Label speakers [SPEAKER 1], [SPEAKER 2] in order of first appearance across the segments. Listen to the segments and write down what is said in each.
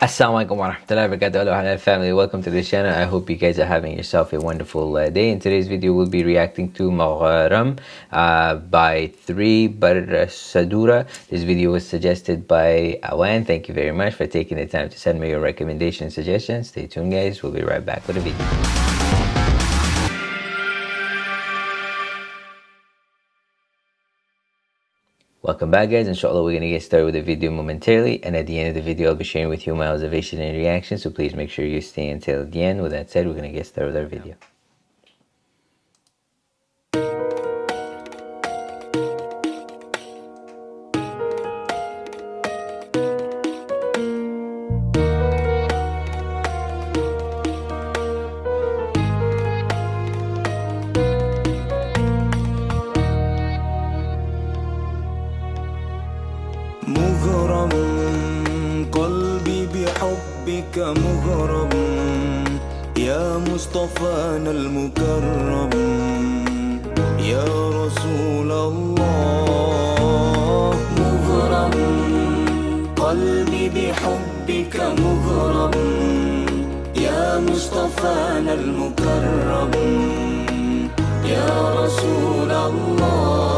[SPEAKER 1] Assalamualaikum warahmatullahi wabarakatuh. Hello family. Welcome to the channel. I hope you guys are having yourself a wonderful uh, day. In today's video we'll be reacting to Magharam uh, by 3 Bar Sadura. This video was suggested by Awan. Thank you very much for taking the time to send me your recommendation suggestions. Stay tuned guys. We'll be right back with a video Welcome back guys, inshallah we're going to get started with the video momentarily and at the end of the video I'll be sharing with you my observation and reaction so please make sure you stay until the end. With that said, we're going to get started with our video.
[SPEAKER 2] بحبك مغرم يا مصطفانا المكرم يا رسول الله. مغرم قلبي بحبك مغرم يا مصطفانا المكرم يا رسول الله.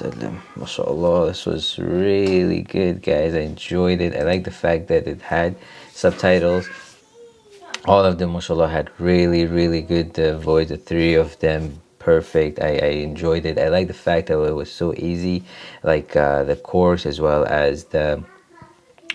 [SPEAKER 1] wasallam. MashaAllah, this was really good, guys. I enjoyed it. I like the fact that it had subtitles. All of them, mashallah, had really, really good uh, voice. The three of them perfect I, I enjoyed it i like the fact that it was so easy like uh, the course as well as the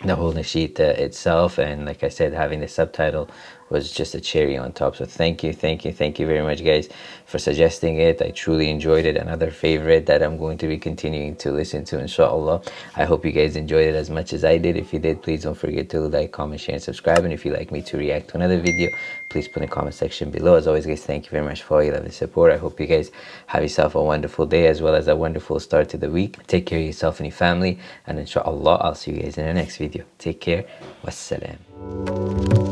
[SPEAKER 1] the whole nasheed uh, itself and like i said having the subtitle was just a cherry on top. So thank you thank you thank you very much guys for suggesting it. I truly enjoyed it. Another favorite that I'm going to be continuing to listen to inshallah. I hope you guys enjoyed it as much as I did. If you did please don't forget to like comment share and subscribe. And if you'd like me to react to another video please put in the comment section below. As always guys thank you very much for all your love and support. I hope you guys have yourself a wonderful day as well as a wonderful start to the week. Take care of yourself and your family. And inshallah I'll see you guys in the next video. Take care. Wassalam